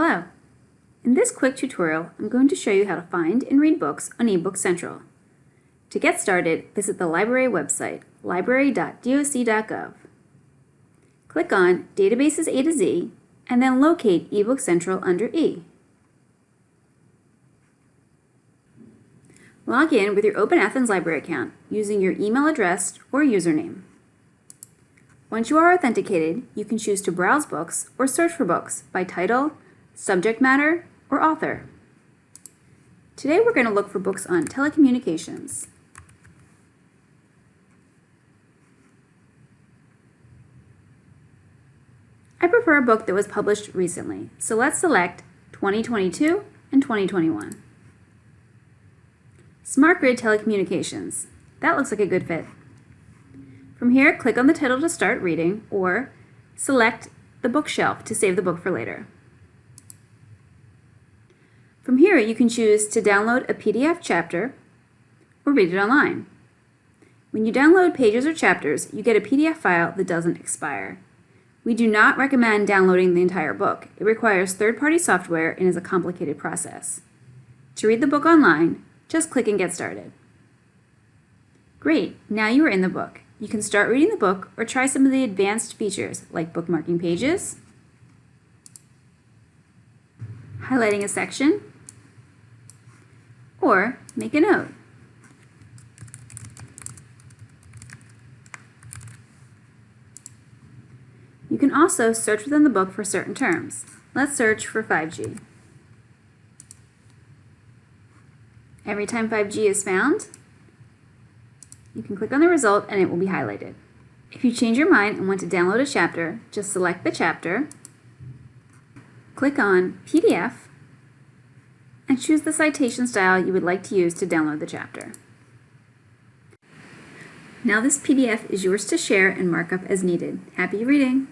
Hello! In this quick tutorial, I'm going to show you how to find and read books on eBook Central. To get started, visit the library website, library.doc.gov. Click on Databases A to Z, and then locate eBook Central under E. Log in with your Open Athens Library account using your email address or username. Once you are authenticated, you can choose to browse books or search for books by title, subject matter, or author. Today we're going to look for books on telecommunications. I prefer a book that was published recently, so let's select 2022 and 2021. Smart Grid Telecommunications. That looks like a good fit. From here, click on the title to start reading, or select the bookshelf to save the book for later. From here, you can choose to download a PDF chapter or read it online. When you download pages or chapters, you get a PDF file that doesn't expire. We do not recommend downloading the entire book. It requires third-party software and is a complicated process. To read the book online, just click and get started. Great, now you are in the book. You can start reading the book or try some of the advanced features like bookmarking pages, highlighting a section, or make a note. You can also search within the book for certain terms. Let's search for 5G. Every time 5G is found, you can click on the result and it will be highlighted. If you change your mind and want to download a chapter, just select the chapter, click on PDF, and choose the citation style you would like to use to download the chapter. Now this PDF is yours to share and mark up as needed. Happy reading!